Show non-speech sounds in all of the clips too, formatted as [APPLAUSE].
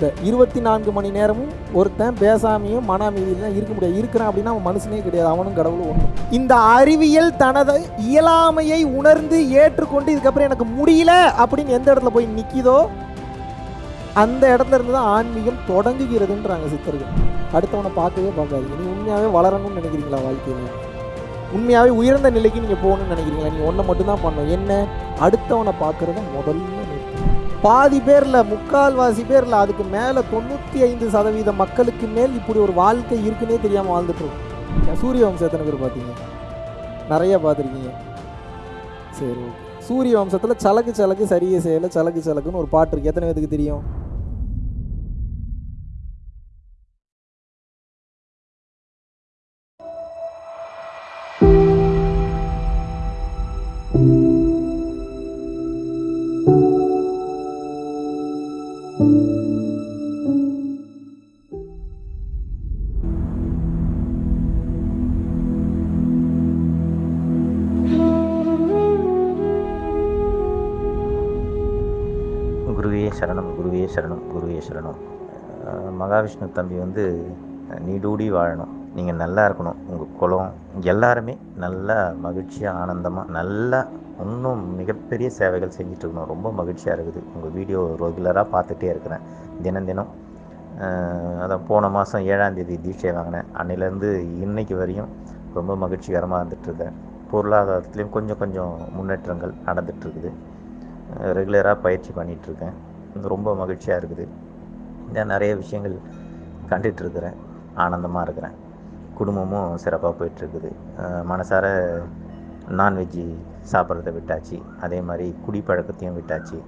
இந்த இருபத்தி நான்கு மணி நேரமும் ஒருத்தன் பேசாமையும் மன அமைதியிலாம் இருக்க முடியாது. இருக்கிறான் அப்படின்னா அவன் மனுஷனே கிடையாது. அவனும் கடவுளும் ஒன்று இந்த அறிவியல் தனது இயலாமையை உணர்ந்து ஏற்றுக்கொண்டு இதுக்கப்புறம் எனக்கு முடியல அப்படின்னு எந்த இடத்துல போய் நிற்கிதோ அந்த இடத்துல இருந்து தான் ஆன்மீகம் தொடங்குகிறதுன்றாங்க சித்தர்கள். அடுத்தவனை பார்க்கவே பார்க்காது. நீ உண்மையாகவே வளரணும்னு நினைக்கிறீங்களா வாழ்க்கையில்? உண்மையாகவே உயர்ந்த நிலைக்கு நீங்கள் போகணும்னு நினைக்கிறீங்களா? நீங்கள் ஒன்றை மட்டும்தான் பண்ணணும். என்ன? அடுத்தவனை பார்க்குறத முதல்ல பாதி பேரில் முக்கால்வாசி பேரில் அதுக்கு மேலே தொண்ணூற்றி ஐந்து சதவீத மக்களுக்கு மேல் இப்படி ஒரு வாழ்க்கை இருக்குன்னே தெரியாமல் வாழ்ந்துட்டுருக்கோம் சூரிய வம்சம் எத்தனை பேர் பார்த்தீங்க. நிறைய பார்த்துருக்கீங்க. சரி ஓகே. சூரிய வம்சத்தில் சலக்கு சலக்கு சரியே செய்யலை சலக்கு சலக்குன்னு ஒரு பாட்டு இருக்குது எத்தனை பேருக்கு தெரியும்? குருவே சரணம் குருவே சரணம். மகாவிஷ்ணு தம்பி வந்து நீடூடி வாழணும். நீங்கள் நல்லா இருக்கணும். உங்கள் குலம். எல்லாருமே நல்லா மகிழ்ச்சியாக ஆனந்தமாக நல்லா இன்னும் மிகப்பெரிய சேவைகள் செஞ்சிட்ருக்கணும் ரொம்ப மகிழ்ச்சியாக இருக்குது. உங்கள் வீடியோ ரெகுலராக பார்த்துட்டே இருக்கிறேன். தினம் தினம். அதான் போன மாதம் ஏழாந்தேதி தீட்சை வாங்கினேன். அன்னையிலேருந்து இன்னைக்கு வரையும் ரொம்ப மகிழ்ச்சிகரமாக இருந்துகிட்ருக்கேன் பொருளாதாரத்துலேயும் கொஞ்சம் கொஞ்சம் முன்னேற்றங்கள் நடந்துகிட்ருக்குது ரெகுலராக பயிற்சி பண்ணிகிட்ருக்கேன் ரொம்ப மகிழ்ச்சியாக இருக்குது. நான் நிறைய விஷயங்கள் கண்டுட்டு இருக்கிறேன். ஆனந்தமாக இருக்கிறேன். குடும்பமும் சிறப்பாக போயிட்டுருக்குது மனசார நான்வெஜ்ஜி சாப்பிட்றத விட்டாச்சு. அதே மாதிரி குடிப்பழக்கத்தையும் விட்டாச்சு.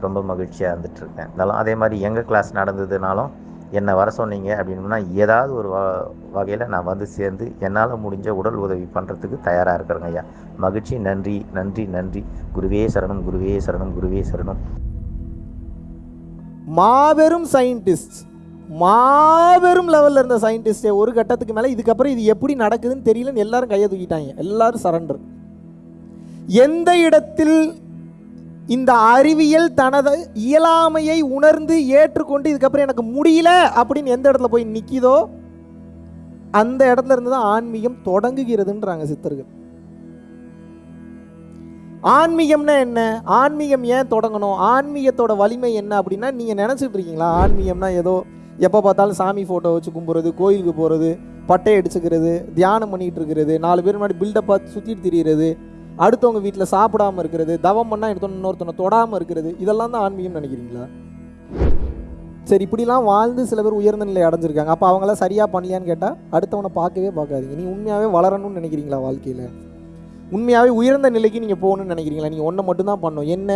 ரொம்ப மகிழ்ச்சியாக இருந்துகிட்ருக்கேன் இருந்தாலும் அதே மாதிரி எங்கள் கிளாஸ் நடந்ததுனாலும் என்னை வர சொன்னீங்க அப்படின்னா ஏதாவது ஒரு வ வகையில் நான் வந்து சேர்ந்து என்னால் முடிஞ்ச உடல் உதவி பண்ணுறதுக்கு தயாராக இருக்கிறேங்க ஐயா. மகிழ்ச்சி நன்றி நன்றி நன்றி. குருவே சரணம் குருவே சரணம் குருவே சரணம். மாபெரும் சயின்டிஸ்ட் மாபெரும் லெவலில் இருந்த சயின்டிஸ்டே ஒரு கட்டத்துக்கு மேலே இதுக்கப்புறம் இது எப்படி நடக்குதுன்னு தெரியலன்னு எல்லாரும் கையை தூக்கிட்டாங்க. எல்லாரும் சரண்டர் எந்த இடத்தில் இந்த அறிவியல் தனது இயலாமையை உணர்ந்து ஏற்றுக்கொண்டு இதுக்கப்புறம் எனக்கு முடியல அப்படின்னு எந்த இடத்துல போய் நிற்கிதோ அந்த இடத்துல இருந்து தான் ஆன்மீகம் தொடங்குகிறதுன்றாங்க சித்தர்கள். ஆன்மீகம்னா என்ன? ஆன்மீகம் ஏன் தொடங்கணும்? ஆன்மீகத்தோட வலிமை என்ன அப்படின்னா நீங்கள் நினச்சிட்டு இருக்கீங்களா? ஆன்மீகம்னா ஏதோ எப்போ பார்த்தாலும் சாமி ஃபோட்டோ வச்சு கும்பிட்றது கோயிலுக்கு போகிறது பட்டை அடிச்சுக்கிறது தியானம் பண்ணிகிட்டு இருக்கிறது நாலு பேர் முன்னாடி பில்டப்பாக பார்த்து சுற்றிட்டு திரியிறது அடுத்தவங்க வீட்டில் சாப்பிடாம இருக்கிறது தவம் பண்ணால் எடுத்தோன்னு இன்னொருத்தனை தொடாமல் இருக்கிறது இதெல்லாம் தான் ஆன்மீகம் நினைக்கிறீங்களா? சரி இப்படிலாம் வாழ்ந்து சில பேர் உயர்ந்த நிலை அடைஞ்சிருக்காங்க. அப்போ அவங்களாம் சரியாக பண்ணலையான்னு கேட்டால் அடுத்தவனை பார்க்கவே பார்க்காதீங்க. நீ உண்மையாகவே வளரணும்னு நினைக்கிறீங்களா வாழ்க்கையில்? உண்மையாகவே உயர்ந்த நிலைக்கு நீங்கள் போகணும்னு நினைக்கிறீங்களா? நீங்கள் ஒன்றை மட்டும்தான் பண்ணணும். என்ன?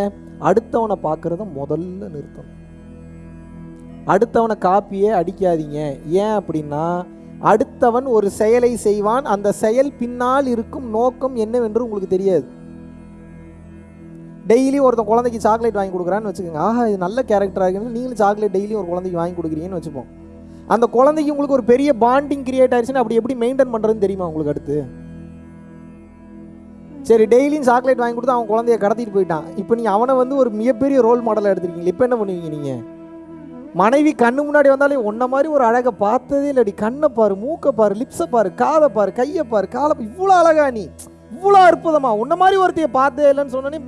அடுத்தவனை பார்க்குறத முதல்ல நிறுத்தணும். அடுத்தவனை காப்பியே அடிக்காதீங்க. ஏன் அப்படின்னா அடுத்தவன் ஒரு செயலை செய்வான். அந்த செயல் பின்னால் இருக்கும் நோக்கம் என்னவென்று உங்களுக்கு தெரியாது. டெய்லி ஒருத்தன் குழந்தைக்கு சாக்லேட் வாங்கி கொடுக்குறான்னு வச்சுக்கோங்க. ஆஹா இது நல்ல கேரக்டராக இருக்குன்னு நீங்களும் சாக்லேட் டெய்லியும் ஒரு குழந்தைக்கு வாங்கி கொடுக்குறீங்கன்னு வச்சுப்போம். அந்த குழந்தைக்கு உங்களுக்கு ஒரு பெரிய பாண்டிங் கிரியேட் ஆயிடுச்சுன்னா அப்படி எப்படி மெயின்டைன் பண்ணுறதுன்னு தெரியுமா உங்களுக்கு அடுத்து? சரி டெய்லியும் சாக்லேட் வாங்கி கொடுத்து அவன் குழந்தைய கடத்திட்டு போயிட்டான். இப்போ நீங்கள் அவனை வந்து ஒரு மிகப்பெரிய ரோல் மாடலாக எடுத்துருக்கீங்க இப்போ என்ன பண்ணுவீங்க நீங்கள் மனைவி கண்ணு முன்னாடி வந்தாலே உன்ன மாதிரி ஒரு அழகை பார்த்ததே இல்லடி. கண்ணை பாரு மூக்கை பாரு லிப்ஸை பாரு காதை பாரு கையை பாரு காலை இவ்வளோ அழகா நீ. இவ்வளோ அற்புதமா. உன்ன மாதிரி ஒருத்தைய பார்த்தே இல்லைன்னு சொன்னோன்னே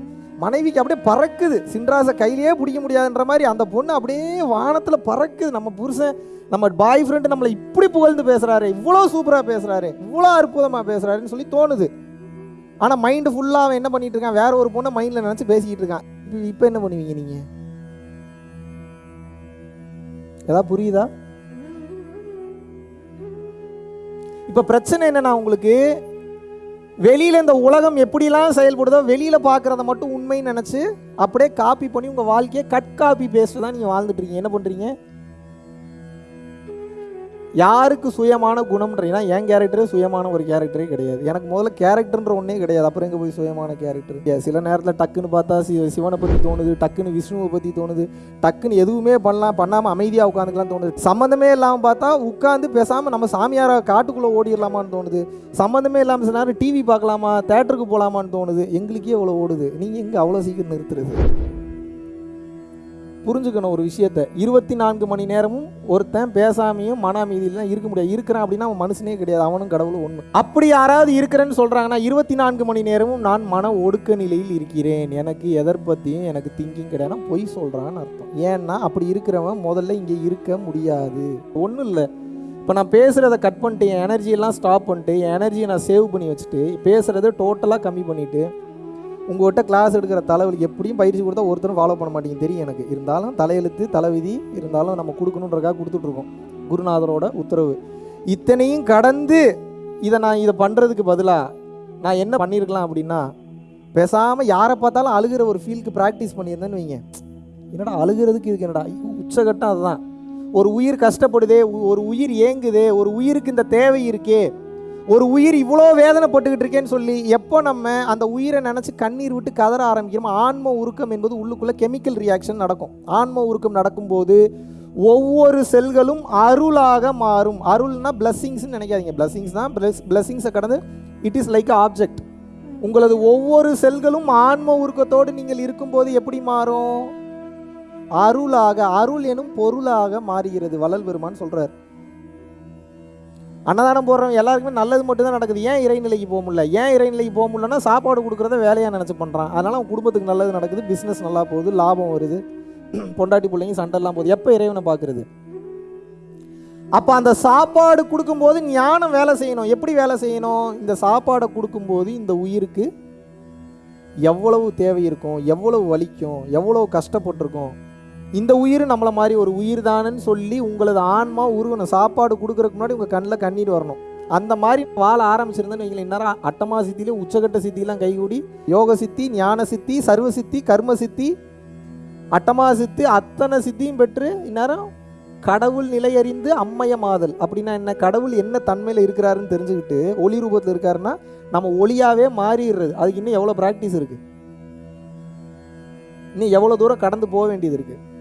மனைவிக்கு அப்படியே பறக்குது. சின்ராசை கையிலேயே பிடிக்க முடியாதுன்ற மாதிரி அந்த பொண்ணு அப்படியே வானத்தில் பறக்குது. நம்ம புருஷன் நம்ம பாய் ஃப்ரெண்டு நம்மளை இப்படி புகழ்ந்து பேசுகிறாரு இவ்வளோ சூப்பராக பேசுகிறாரு இவ்வளோ அற்புதமாக பேசுகிறாருன்னு சொல்லி தோணுது. ஆனால் மைண்டு ஃபுல்லாக அவன் என்ன பண்ணிட்டு இருக்கான்? வேற ஒரு பொண்ணை மைண்டில் நினச்சி பேசிக்கிட்டு இருக்கான். இப்போ இப்போ என்ன பண்ணுவீங்க நீங்கள் ஏதாவது புரியுதா? இப்போ பிரச்சனை என்னன்னா உங்களுக்கு வெளியில் இந்த உலகம் எப்படிலாம் செயல்படுதோ வெளியில் பார்க்குறத மட்டும் உண்மைன்னு நினச்சி அப்படியே காப்பி பண்ணி உங்கள் வாழ்க்கையை கட் காப்பி பேஸ்ட்டு தான் நீங்கள் வாழ்ந்துட்டு இருக்கீங்க. என்ன பண்ணுறீங்க யாருக்கு சுயமான குணம்ன்றீங்கன்னா என் கேரக்டரே சுயமான ஒரு கேரக்டரே கிடையாது. எனக்கு முதல்ல கேரக்டர்ன்ற ஒன்றே கிடையாது. அப்புறம் எங்கே போய் சுயமான கேரக்டர் சில நேரத்தில் டக்குன்னு பார்த்தா சிவ சிவனை பற்றி தோணுது டக்குன்னு விஷ்ணுவை பற்றி தோணுது டக்குன்னு எதுவுமே பண்ணலாம் பண்ணாமல் அமைதியாக உட்காந்துக்கலாம் தோணுது. சம்மந்தமே இல்லாமல் பார்த்தா உட்காந்து பேசாமல் நம்ம சாமியாரை காட்டுக்குள்ளே ஓடிடலாமான்னு தோணுது. சம்மந்தமே இல்லாமல் சில நேரம் டிவி பார்க்கலாமா தேட்டருக்கு போகலாமான்னு தோணுது. எங்களுக்கே இவ்வளோ ஓடுது. நீங்கள் இங்கே அவ்வளோ சீக்கிரம் நிறுத்துறது? புரிஞ்சுக்கணும் ஒரு விஷயத்த. இருபத்தி நான்கு மணி நேரமும் ஒருத்தன் பேசாமையும் மன அமைதியிலாம் இருக்க முடியாது. இருக்கிறான் அப்படின்னா அவன் மனுஷனே கிடையாது. அவனும் கடவுளும் ஒன்று அப்படி யாராவது இருக்கிறேன்னு சொல்கிறாங்கன்னா இருபத்தி நான்கு மணி நேரமும் நான் மன ஒடுக்க நிலையில் இருக்கிறேன். எனக்கு எதர் பற்றியும் எனக்கு திங்கிங் கிடையாது பொய் சொல்கிறான்னு அர்த்தம். ஏன்னா அப்படி இருக்கிறவன் முதல்ல இங்கே இருக்க முடியாது. ஒன்றும் இல்லை. இப்போ நான் பேசுகிறத கட் பண்ணிட்டு என் எனர்ஜியெல்லாம் ஸ்டாப் பண்ணிட்டு என் எனர்ஜியை நான் சேவ் பண்ணி வச்சுட்டு பேசுகிறத டோட்டலாக கம்மி பண்ணிவிட்டு உங்கள்கிட்ட கிளாஸ் எடுக்கிற தலைவலி எப்படியும் பயிற்சி கொடுத்தா ஒருத்தரும் ஃபாலோ பண்ண மாட்டீங்க. தெரியும் எனக்கு. இருந்தாலும் தலையெழுத்து தலைவிதி இருந்தாலும் நம்ம கொடுக்கணுன்றக்காக கொடுத்துட்ருக்கோம். குருநாதரோட உத்தரவு. இத்தனையும் கடந்து இதை நான் இதை பண்ணுறதுக்கு பதிலாக நான் என்ன பண்ணியிருக்கலாம் அப்படின்னா பேசாமல் யாரை பார்த்தாலும் அழுகிற ஒரு ஃபீலுக்கு ப்ராக்டிஸ் பண்ணியிருந்தேன்னு வைங்க. என்னடா அழுகிறதுக்கு இதுக்கு என்னடா? உச்சகட்டம் அதுதான். ஒரு உயிர் கஷ்டப்படுதே உ- ஒரு உயிர் ஏங்குதே ஒரு உயிருக்கு இந்த தேவை இருக்கே. ஒரு உயிர் இவ்வளோ வேதனைப்பட்டுக்கிட்டு இருக்கேன்னு சொல்லி எப்போ நம்ம அந்த உயிரை நினச்சி கண்ணீர் விட்டு கதற ஆரம்பிக்கிறோமோ ஆன்ம உருக்கம் என்பது உள்ளுக்குள்ளே கெமிக்கல் ரியாக்ஷன் நடக்கும். ஆன்ம உருக்கம் நடக்கும்போது ஒவ்வொரு செல்களும் அருளாக மாறும். அருள்னா பிளஸ்ஸிங்ஸ்னு நினைக்காதீங்க. பிளஸ்ஸிங்ஸ் தான் பிளஸ் பிளஸ்ஸிங்ஸை கடந்து இட் இஸ் லைக் ஆப்ஜெக்ட் உங்களது ஒவ்வொரு செல்களும் ஆன்ம உருக்கத்தோடு நீங்கள் இருக்கும்போது எப்படி மாறும்? அருளாக அருள் எனும் பொருளாக மாறுகிறது. வளல் பெருமான்னு சொல்கிறார் அன்னதானம் போடுறவங்க எல்லாருக்குமே நல்லது மட்டும் தான் நடக்குது. ஏன் இறைநிலைக்கு போக முடியல? ஏன் இறைநிலைக்கு போக முடியலன்னா சாப்பாடு கொடுக்குறத வேலையாக நினச்சி பண்ணுறான் அதனால் அவன் குடும்பத்துக்கு நல்லது நடக்குது பிஸ்னஸ் நல்லா போகுது லாபம் வருது. [CLEARS THROAT] பொண்டாட்டி பிள்ளைங்க சண்டைலாம் போகுது. எப்போ இறைவனை பார்க்குறது? அப்போ அந்த சாப்பாடு கொடுக்கும்போது ஞானம் வேலை செய்யணும். எப்படி வேலை செய்யணும்? இந்த சாப்பாடை கொடுக்கும்போது இந்த உயிருக்கு எவ்வளவு தேவை இருக்கும்? எவ்வளவு வலிக்கும்? எவ்வளவு கஷ்டப்பட்டிருக்கும்? இந்த உயிர் நம்மளை மாதிரி ஒரு உயிர் தானன்னு சொல்லி உங்களது ஆன்மா உருவணும் சாப்பாடு கொடுக்குறதுக்கு முன்னாடி உங்கள் கண்ணில் கண்ணீர் வரணும். அந்த மாதிரி வாழ ஆரம்பிச்சிருந்தேன்னு வைங்களேன். இந்நேரம் அட்டமா சித்தியிலே உச்சகட்ட சித்திலாம் கைகூடி யோக சித்தி ஞான சித்தி சர்வ சித்தி கர்ம சித்தி அட்டமா சித்தி அத்தனை சித்தியும் பெற்று இந்நேரம் கடவுள் நிலையறிந்து அம்மயமாதல் அப்படின்னா என்ன? கடவுள் என்ன தன்மையில் இருக்கிறாருன்னு தெரிஞ்சுக்கிட்டு ஒளி ரூபத்தில் இருக்காருன்னா நம்ம ஒளியாகவே மாறிடுறது. அதுக்கு இன்னும் எவ்வளோ ப்ராக்டிஸ் இருக்குது இன்னும் எவ்வளோ தூரம் கடந்து போக வேண்டியது இருக்குது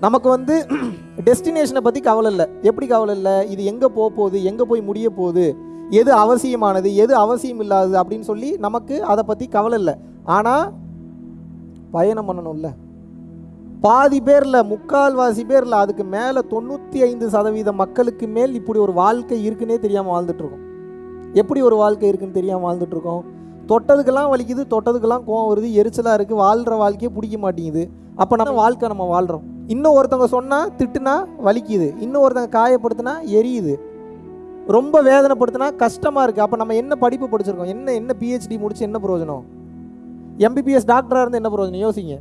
நமக்கு வந்து [CLEARS THROAT] டெஸ்டினேஷனை பற்றி கவலை இல்லை. எப்படி கவலை இல்லை? இது எங்கே போக போகுது? எங்கே போய் முடிய போகுது? எது அவசியமானது? எது அவசியம் இல்லாதது? அப்படின்னு சொல்லி நமக்கு அதை பற்றி கவலை இல்லை. ஆனால் பயணம் பண்ணணும்ல. பாதி பேரில் முக்கால்வாசி பேரில் அதுக்கு மேலே தொண்ணூற்றி ஐந்து சதவீத மக்களுக்கு மேல் இப்படி ஒரு வாழ்க்கை இருக்குன்னே தெரியாமல் வாழ்ந்துட்டுருக்கோம். எப்படி ஒரு வாழ்க்கை இருக்குன்னு தெரியாமல் வாழ்ந்துட்டுருக்கோம்? தொட்டதுக்கெல்லாம் வலிக்குது தொட்டதுக்கெல்லாம் கோவம் வருது எரிச்சலாக இருக்குது வாழ்கிற வாழ்க்கையே பிடிக்க மாட்டேங்குது. அப்போ நம்ம வாழ்க்கை நம்ம வாழ்கிறோம் இன்னும் ஒருத்தவங்க சொன்னால் திட்டுனா வலிக்குது. இன்னும் ஒருத்தவங்க காயப்படுத்தினா எரியுது. ரொம்ப வேதனைப்படுத்தினா கஷ்டமாக இருக்குது அப்போ நம்ம என்ன படிப்பு படிச்சிருக்கோம்? என்ன என்ன பிஹெச்டி முடிச்சு என்ன பிரயோஜனம்? எம்பிபிஎஸ் டாக்டராக இருந்து என்ன பிரயோஜனம்? யோசிங்க.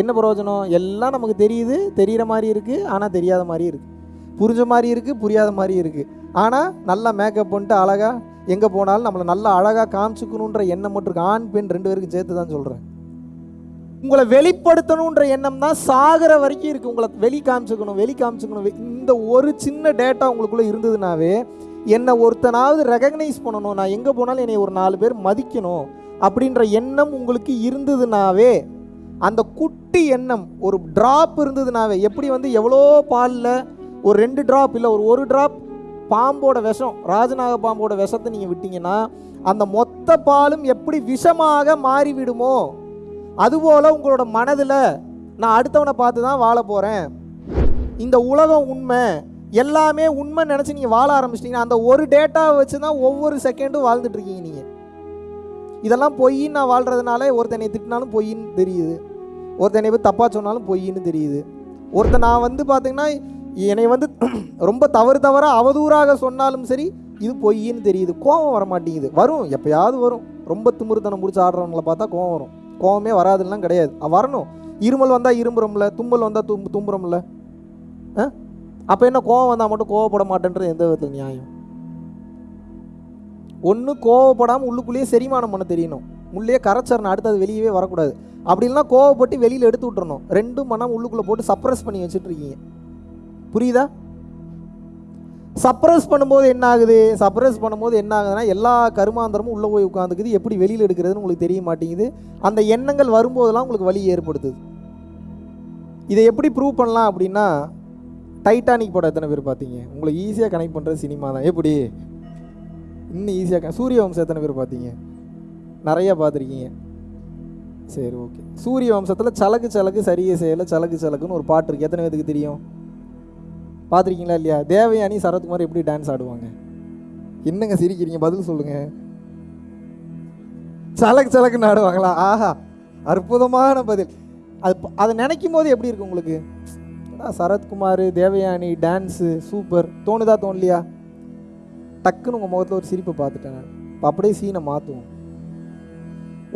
என்ன பிரயோஜனம்? எல்லாம் நமக்கு தெரியுது. தெரிகிற மாதிரி இருக்குது ஆனால் தெரியாத மாதிரி இருக்குது புரிஞ்ச மாதிரி இருக்குது புரியாத மாதிரி இருக்குது ஆனால் நல்லா மேக்கப் பண்ணிட்டு அழகாக எங்கே போனாலும் நம்மளை நல்லா அழகாக காமிச்சுக்கணுன்ற எண்ணம் மட்டும் இருக்குது ஆண் பெண் ரெண்டு பேருக்கும் சேர்த்து தான் சொல்கிறேன் உங்களை வெளிப்படுத்தணுன்ற எண்ணம் தான் சாகிற வரைக்கும் இருக்குது உங்களை வெளி காமிச்சுக்கணும் வெளி காமிச்சுக்கணும். இந்த ஒரு சின்ன டேட்டா உங்களுக்குள்ளே இருந்ததுனாவே என்னை ஒருத்தனாவது ரெகக்னைஸ் பண்ணணும். நான் எங்கே போனாலும் என்னை ஒரு நாலு பேர் மதிக்கணும் அப்படின்ற எண்ணம் உங்களுக்கு இருந்ததுனாவே அந்த குட்டி எண்ணம் ஒரு ட்ராப் இருந்ததுனாவே எப்படி வந்து எவ்வளோ பாலில் ஒரு ரெண்டு ட்ராப் இல்லை ஒரு ஒரு ட்ராப் பாம்போட விஷம் ராஜநாக பாம்போட விஷத்தை நீங்கள் விட்டிங்கன்னா அந்த மொத்த பாலும் எப்படி விஷமாக மாறிவிடுமோ? அதுபோல் உங்களோட மனதில் நான் அடுத்தவனை பார்த்து தான் வாழ போகிறேன் இந்த உலகம் உண்மை. எல்லாமே உண்மை நினச்சி நீங்கள் வாழ ஆரம்பிச்சிட்டிங்கன்னா அந்த ஒரு டேட்டாவை வச்சு தான் ஒவ்வொரு செகண்டும் வாழ்ந்துட்டுருக்கீங்க நீங்கள் இதெல்லாம் பொய்ன்னு நான் வாழ்கிறதுனால ஒருத்தனை திட்டினாலும் பொய்ன்னு தெரியுது. ஒருத்தனை போய் தப்பாக சொன்னாலும் பொய்ன்னு தெரியுது. ஒருத்தன் நான் வந்து பார்த்தீங்கன்னா என்னை வந்து [CLEARS THROAT] ரொம்ப தவறு தவறாக அவதூறாக சொன்னாலும் சரி இது பொய்ன்னு தெரியுது. கோபம் வர மாட்டேங்குது வரும். எப்போயாவது வரும். ரொம்ப திமிருத்தனம் முடிச்சு ஆடுறவங்கள பார்த்தா கோவம் வரும். கோவமே வராதுலாம் கிடையாது. வரணும். இருமல் வந்தால் இரும்புறோம்ல தும்பல் வந்தால் தும் தும்புறோம்ல ஆ? அப்போ என்ன கோவம் வந்தால் மட்டும் கோவப்பட மாட்டேன்றது எந்த விதத்தில் நியாயம்? ஒன்று கோவப்படாமல் உள்ளுக்குள்ளேயே செரிமானம் பண்ண தெரியணும். உள்ளே கரைச்சரணும் அடுத்து அது வெளியவே வரக்கூடாது. அப்படி இல்லைன்னா கோவப்பட்டு வெளியில் எடுத்து விட்டுறணும். ரெண்டும் மனம் உள்ளுக்குள்ளே போட்டு சப்ரஸ் பண்ணி வச்சுட்டு இருக்கீங்க. புரியுதா? சப்ரஸ் பண்ணும்போது என்ன ஆகுது சப்ரஸ் பண்ணும்போது என்ன ஆகுதுன்னா எல்லா கருமாந்திரமும் உள்ளே போய் உட்காந்துக்குது எப்படி வெளியில் எடுக்கிறதுன்னு உங்களுக்கு தெரிய மாட்டேங்குது. அந்த எண்ணங்கள் வரும்போதெல்லாம் உங்களுக்கு வலி ஏற்படுத்துது. இதை எப்படி ப்ரூவ் பண்ணலாம் அப்படின்னா டைட்டானிக் படம் எத்தனை பேர் பார்த்தீங்க? உங்களுக்கு ஈஸியாக கனெக்ட் பண்ணுற சினிமா தான். எப்படி? இன்னும் ஈஸியாக சூரிய வம்சம் எத்தனை பேர் பார்த்தீங்க? நிறையா பார்த்துருக்கீங்க. சரி ஓகே சூரிய வம்சத்தில் சலக்கு சலக்கு சரியே செய்யலை சலக்கு சலக்குன்னு ஒரு பாட்டு இருக்குது எத்தனை பேத்துக்கு தெரியும்? பார்த்துருக்கீங்களா இல்லையா? தேவயானி சரத்குமார் எப்படி டான்ஸ் ஆடுவாங்க? என்னங்க சிரிக்கிறீங்க? பதில் சொல்லுங்க. சலக்கு சலக்குன்னு ஆடுவாங்களா? ஆஹா அற்புதமான பதில். அது அதை நினைக்கும் போது எப்படி இருக்கு உங்களுக்கு? சரத்குமார் தேவயானி டான்ஸு சூப்பர் தோணுதா தோணலையா? டக்குன்னு உங்கள் முகத்தில் ஒரு சிரிப்பை பார்த்துட்டேன் நான். இப்போ அப்படியே சீனை மாற்றுவோம்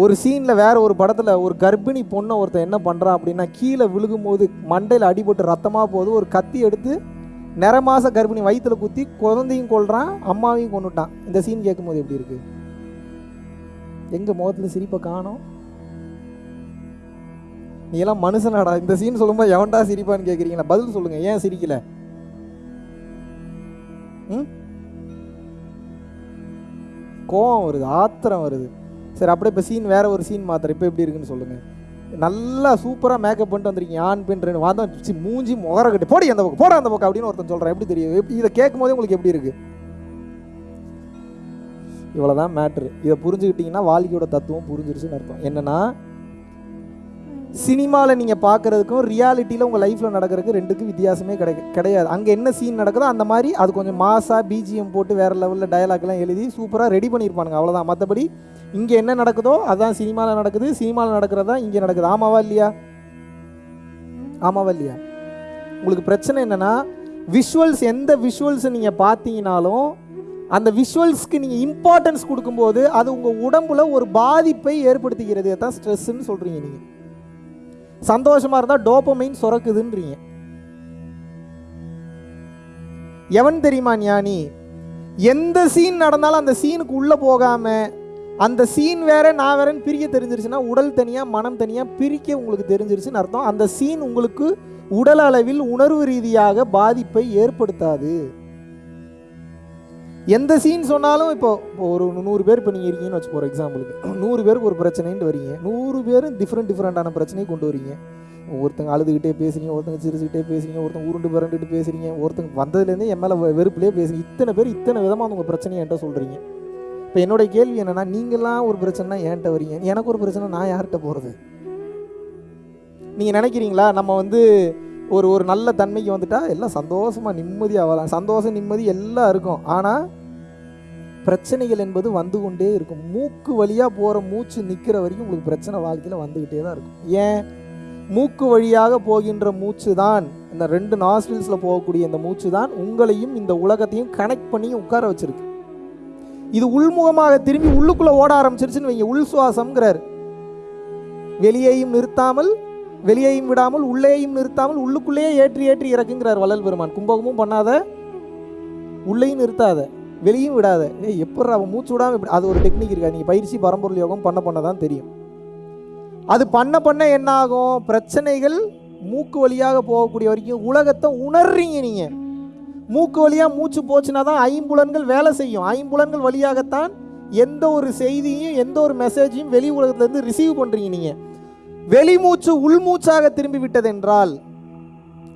ஒரு சீனில் வேற ஒரு படத்தில் ஒரு கர்ப்பிணி பொண்ணை ஒருத்தன் என்ன பண்ணுறான் அப்படின்னா கீழே விழுகும்போது மண்டையில் அடிபட்டு ரத்தமாக போகுது. ஒரு கத்தி எடுத்து நிறமாச கர்ப்பிணி வயிற்றுல குத்தி குழந்தையும் கொள்றான் அம்மாவையும் கொண்டுட்டான் இந்த சீன் கேட்கும்போது எப்படி இருக்கு? எங்க முகத்துல சிரிப்பை காணோம்? நீ எல்லாம் மனுஷனாடா. இந்த சீன் சொல்லும்போது எவன்டா சிரிப்பான்னு கேட்குறீங்களா பதில் சொல்லுங்க. ஏன் சிரிக்கல? ம்? கோவம் வருது ஆத்திரம் வருது. சரி அப்படியே இப்போ சீன் வேற ஒரு சீன் மாத்திரம் இப்போ எப்படி இருக்குன்னு சொல்லுங்க. நல்லா சூப்பராக மேக்கப் பண்ணிட்டு வந்திருக்கீங்க. ஆண் பெண் ரெண்டு வாதம் சி, மூஞ்சி முகர கட்டி. போடி அந்த பக்கம் போட அந்த பக்கம் அப்படின்னு ஒருத்தன் சொல்கிறேன் எப்படி தெரியும் இதை கேட்கும் போதே உங்களுக்கு எப்படி இருக்கு? இவ்வளோதான் மேட்ரு இதை புரிஞ்சுக்கிட்டீங்கன்னா வாழ்க்கையோட தத்துவம் புரிஞ்சிருச்சுன்னு அர்த்தம். என்னென்னா சினிமாவில் நீங்கள் பார்க்குறதுக்கும் ரியாலிட்டியில் உங்கள் லைஃப்பில் நடக்கிறதுக்கு ரெண்டுக்கும் வித்தியாசமே கிடை கிடையாது. அங்கே என்ன சீன் நடக்குதோ அந்த மாதிரி அது கொஞ்சம் மாசாக பிஜிஎம் போட்டு வேறு லெவலில் டயலாக்லாம் எழுதி சூப்பராக ரெடி பண்ணியிருப்பானுங்க அவ்வளோதான் மற்றபடி இங்கே என்ன நடக்குதோ அதான் சினிமாவில் நடக்குது. சினிமாவில் நடக்கிறது தான் இங்கே நடக்குது. ஆமாவா இல்லையா? ஆமாவா இல்லையா? உங்களுக்கு பிரச்சனை என்னென்னா விஷுவல்ஸ் எந்த விஷுவல்ஸை நீங்கள் பார்த்தீங்கனாலும் அந்த விஷுவல்ஸ்க்கு நீங்கள் இம்பார்ட்டன்ஸ் கொடுக்கும்போது அது உங்கள் உடம்புல ஒரு பாதிப்பை ஏற்படுத்துகிறது தான் ஸ்ட்ரெஸ்ன்னு சொல்கிறீங்க நீங்கள் சந்தோஷமாக இருந்தால் டோப்பமைன் சுரக்குதுன்றீங்க. எவன் தெரியுமா ஞானி? எந்த சீன் நடந்தாலும் அந்த சீனுக்கு உள்ளே போகாமல் அந்த சீன் வேற நான் வேறன்னு பிரிக்க தெரிஞ்சிருச்சுன்னா உடல் தனியாக மனம் தனியாக பிரிக்க உங்களுக்கு தெரிஞ்சிருச்சுன்னு அர்த்தம். அந்த சீன் உங்களுக்கு உடல் அளவில் உணர்வு ரீதியாக பாதிப்பை ஏற்படுத்தாது. எந்த சீன் சொன்னாலும் இப்போ இப்போ ஒரு நூறு பேர் இப்போ நீங்கள் இருக்கீங்கன்னு வச்சு போகிற எக்ஸாம்பிளுக்கு நூறு பேருக்கு ஒரு பிரச்சனைன்ட்டு வரீங்க. நூறு பேரும் டிஃப்ரெண்ட் டிஃப்ரெண்ட்டான பிரச்சனையை கொண்டு வரீங்க. ஒருத்தங்க அழுதுகிட்டே பேசுறீங்க ஒருத்தங்க சிரிச்சுக்கிட்டே பேசுறீங்க ஒருத்தங்க உருண்டு பிறண்டுட்டு பேசுறீங்க ஒருத்தங்க வந்ததுலேருந்து என் மேலே வெறுப்புலேயே பேசுறீங்க. இத்தனை பேர் இத்தனை விதமாக உங்கள் பிரச்சனையை என்கிட்ட சொல்கிறீங்க இப்போ என்னோடய கேள்வி என்னென்னா நீங்களாம் ஒரு பிரச்சனைனா என்கிட்ட வரீங்க? எனக்கு ஒரு பிரச்சனை நான் யார்கிட்ட போகிறது நீங்கள் நினைக்கிறீங்களா? நம்ம வந்து ஒரு ஒரு நல்ல தன்மைக்கு வந்துட்டால் எல்லாம் சந்தோஷமாக நிம்மதியாக வரலாம் சந்தோஷம் நிம்மதி எல்லாம் இருக்கும். ஆனால் பிரச்சனைகள் என்பது வந்து கொண்டே இருக்கும். மூக்கு வழியாக போகிற மூச்சு நிற்கிற வரைக்கும் உங்களுக்கு பிரச்சனை வாழ்க்கையில் வந்துக்கிட்டே தான் இருக்கும். ஏன்? மூக்கு வழியாக போகின்ற மூச்சு தான் இந்த ரெண்டு நாஸ்டில்ஸில் போகக்கூடிய இந்த மூச்சு தான் உங்களையும் இந்த உலகத்தையும் கனெக்ட் பண்ணி உட்கார வச்சுருக்கு. இது உள்முகமாக திரும்பி உள்ளுக்குள்ளே ஓட ஆரம்பிச்சிருச்சுன்னு வைங்க. உள் சுவாசம்ங்கிறார். வெளியேயும் நிறுத்தாமல் வெளியேயும் விடாமல் உள்ளேயும் நிறுத்தாமல் உள்ளுக்குள்ளேயே ஏற்றி ஏற்றி இறக்குங்கிறார் வள்ளல் பெருமான். கும்பகமும் பண்ணாத உள்ளேயும் நிறுத்தாத வெளியும் விடாத. ஏ எப்படி அவன் மூச்சு விடாமல் இப்படி அது ஒரு டெக்னிக் இருக்கா? நீங்கள் பயிற்சி பரம்பொருள் யோகம் பண்ண பண்ண தான் தெரியும். அது பண்ண பண்ண என்ன ஆகும் பிரச்சனைகள் மூக்கு வழியாக போகக்கூடிய வரைக்கும் உலகத்தை உணர்றீங்க நீங்கள் மூக்கு வழியாக மூச்சு போச்சுன்னா தான் ஐம்புலன்கள் வேலை செய்யும். ஐம்புலன்கள் வழியாகத்தான் எந்த ஒரு செய்தியும் எந்த ஒரு மெசேஜையும் வெளி உலகத்துலேருந்து ரிசீவ் பண்ணுறீங்க நீங்கள் வெளிமூச்சு உள்மூச்சாக திரும்பி விட்டதென்றால்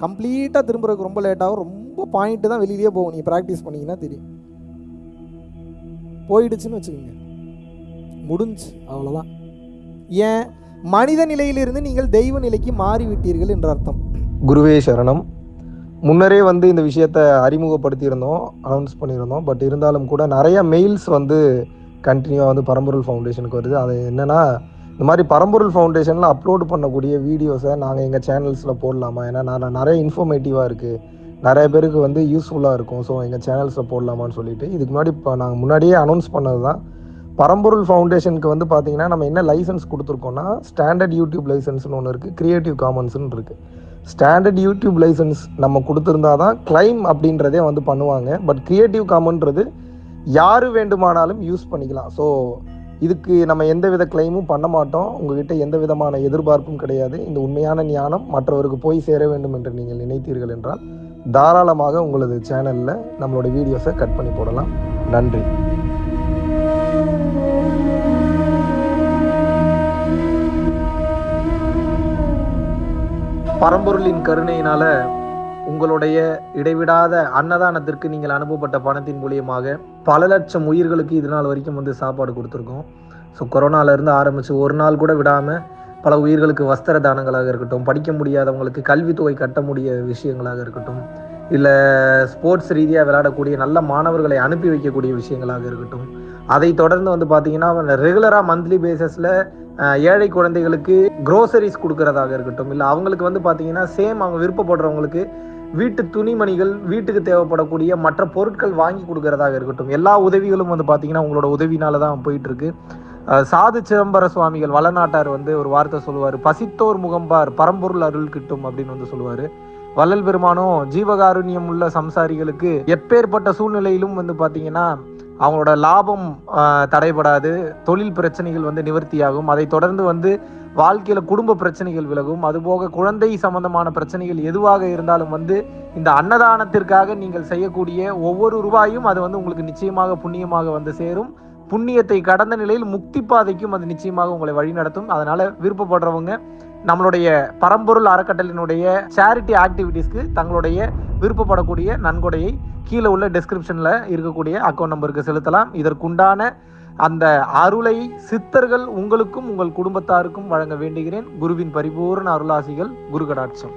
கம்ப்ளீட்டாக திரும்புறதுக்கு ரொம்ப லேட்டாகும் ரொம்ப பாயிண்ட்டு தான் வெளியிலேயே போகும். நீங்கள் ப்ராக்டிஸ் பண்ணீங்கன்னா தெரியும். போயிடுச்சுன்னு வச்சுக்கோங்க. முடிஞ்சு. அவ்வளோதான் ஏன்? மனித நிலையிலிருந்து நீங்கள் தெய்வ நிலைக்கு மாறிவிட்டீர்கள் என்ற அர்த்தம். குருவே சரணம். முன்னரே வந்து இந்த விஷயத்தை அறிமுகப்படுத்தியிருந்தோம் அனௌன்ஸ் பண்ணியிருந்தோம். பட் இருந்தாலும் கூட நிறைய மெயில்ஸ் வந்து கண்டினியூவாக வந்து பரம்பொருள் ஃபவுண்டேஷனுக்கு வருது. அது என்னென்னா இந்த மாதிரி பரம்பொருள் ஃபவுண்டேஷனில் அப்லோட் பண்ணக்கூடிய வீடியோஸை நாங்கள் எங்கள் சேனல்ஸில் போடலாமா? ஏன்னா நான் நிறைய இன்ஃபர்மேட்டிவாக இருக்குது நிறைய பேருக்கு வந்து யூஸ்ஃபுல்லாக இருக்கும். ஸோ எங்கள் சேனல்ஸில் போடலாமான்னு சொல்லிட்டு இதுக்கு முன்னாடி இப்போ நாங்கள் முன்னாடியே அனௌன்ஸ் பண்ணது தான் பரம்பொருள் ஃபவுண்டேஷனுக்கு வந்து பார்த்தீங்கன்னா நம்ம என்ன லைசன்ஸ் கொடுத்துருக்கோம்னா ஸ்டாண்டர்ட் யூடியூப் லைசன்ஸ்னு ஒன்று இருக்குது க்ரியேட்டிவ் காமன்ஸ்னு இருக்குது ஸ்டாண்டர்ட் யூடியூப் லைசன்ஸ் நம்ம கொடுத்துருந்தா தான் கிளைம் அப்படின்றதே வந்து பண்ணுவாங்க. பட் க்ரியேட்டிவ் காமன்றது யார் வேண்டுமானாலும் யூஸ் பண்ணிக்கலாம். ஸோ இதுக்கு நம்ம எந்த வித கிளைமும் பண்ண மாட்டோம். உங்ககிட்ட எந்த விதமான எதிர்பார்ப்பும் கிடையாது. இந்த உண்மையான ஞானம் மற்றவருக்கு போய் சேர வேண்டும் என்று நீங்கள் நினைத்தீர்கள் என்றால் தாராளமாக உங்களது சேனலில் நம்மளோட வீடியோஸை கட் பண்ணி போடலாம். நன்றி. பரம்பொருளின் கருணையினால உங்களுடைய இடைவிடாத அன்னதானத்திற்கு நீங்கள் அனுப்பப்பட்ட பணத்தின் மூலியமாக பல லட்சம் உயிர்களுக்கு இது நாள் வரைக்கும் வந்து சாப்பாடு கொடுத்துருக்கோம். ஸோ கொரோனாலேருந்து ஆரம்பித்து ஒரு நாள் கூட விடாமல் பல உயிர்களுக்கு வஸ்திர தானங்களாக இருக்கட்டும் படிக்க முடியாதவங்களுக்கு கல்வித்தொகை கட்ட முடிய விஷயங்களாக இருக்கட்டும் இல்லை ஸ்போர்ட்ஸ் ரீதியாக விளையாடக்கூடிய நல்ல மாணவர்களை அனுப்பி வைக்கக்கூடிய விஷயங்களாக இருக்கட்டும் அதை தொடர்ந்து வந்து பார்த்தீங்கன்னா ரெகுலராக மந்த்லி பேசிஸில் ஏழை குழந்தைகளுக்கு க்ரோசரிஸ் கொடுக்கறதாக இருக்கட்டும் இல்லை அவங்களுக்கு வந்து பார்த்தீங்கன்னா சேம் அவங்க விருப்பப்படுறவங்களுக்கு வீட்டு துணிமணிகள் வீட்டுக்கு தேவைப்படக்கூடிய மற்ற பொருட்கள் வாங்கி கொடுக்கறதாக இருக்கட்டும். எல்லா உதவிகளும் வந்து பார்த்தீங்கன்னா உங்களோட உதவினால தான் போயிட்டு இருக்கு சாது சிதம்பர சுவாமிகள் வளநாட்டார் வந்து ஒரு வார்த்தை சொல்லுவார். பசித்தோர் முகம்பார் பரம்பொருள் அருள் கிட்டும் அப்படின்னு வந்து சொல்லுவார். வள்ளல் பெருமானும் ஜீவகாருண்யம் உள்ள சம்சாரிகளுக்கு எப்பேற்பட்ட சூழ்நிலையிலும் வந்து பார்த்தீங்கன்னா அவங்களோட லாபம் தடைபடாது. தொழில் பிரச்சனைகள் வந்து நிவர்த்தியாகும். அதை தொடர்ந்து வந்து வாழ்க்கையில் குடும்ப பிரச்சனைகள் விலகும். அதுபோக குழந்தை சம்பந்தமான பிரச்சனைகள் எதுவாக இருந்தாலும் வந்து இந்த அன்னதானத்திற்காக நீங்கள் செய்யக்கூடிய ஒவ்வொரு ரூபாயும் அது வந்து உங்களுக்கு நிச்சயமாக புண்ணியமாக வந்து சேரும். புண்ணியத்தை கடந்த நிலையில் முக்தி பாதைக்கும் அது நிச்சயமாக உங்களை வழிநடத்தும் அதனால விருப்பப்படுறவங்க நம்மளுடைய பரம்பொருள் அறக்கட்டளினுடைய சேரிட்டி ஆக்டிவிட்டீஸ்க்கு தங்களுடைய விருப்பப்படக்கூடிய நன்கொடையை கீழே உள்ள டிஸ்கிரிப்ஷனில் இருக்கக்கூடிய அக்கௌண்ட் நம்பருக்கு செலுத்தலாம். இதற்குண்டான அந்த அருளை சித்தர்கள் உங்களுக்கும் உங்கள் குடும்பத்தாருக்கும் வழங்க வேண்டுகிறேன். குருவின் பரிபூர்ண அருளாசிகள் குரு கடாட்சம்